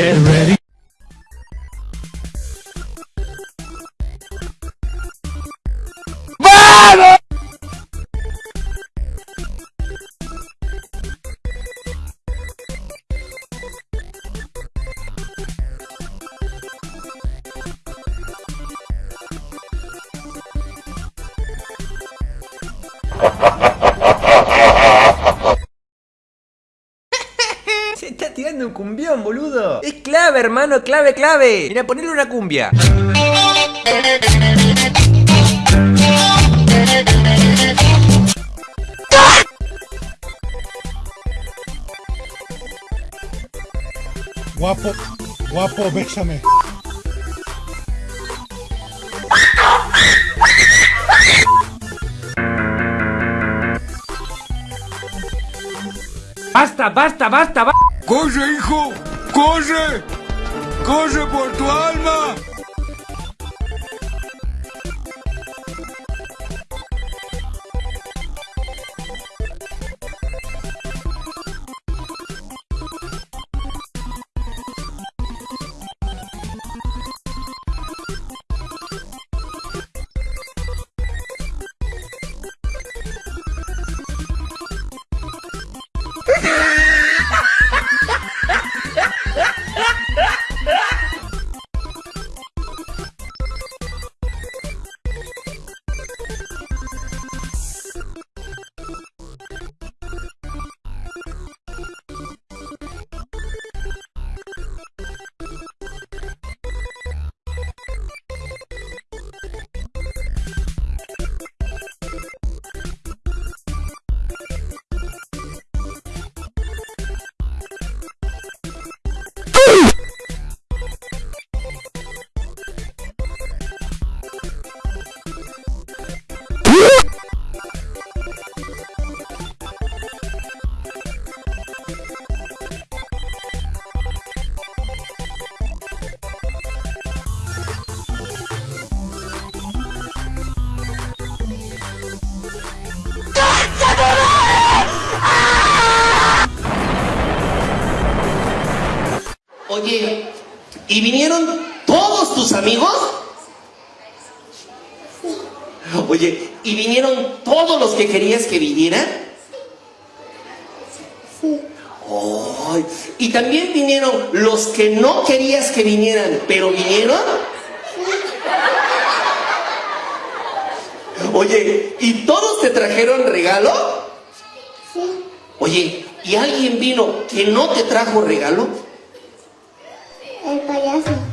Get ready. Ha ha ha! Se está tirando un cumbión, boludo. Es clave, hermano, clave, clave. Mira, ponerle una cumbia. Guapo, guapo, bésame. Basta, basta, basta, basta. ¡Corre, hijo! ¡Corre! ¡Corre por tu alma! Oye, ¿y vinieron todos tus amigos? Oye, ¿y vinieron todos los que querías que vinieran? Ay, ¿Y también vinieron los que no querías que vinieran, pero vinieron? Oye, ¿y todos te trajeron regalo? Oye, ¿y alguien vino que no te trajo regalo? Payaso.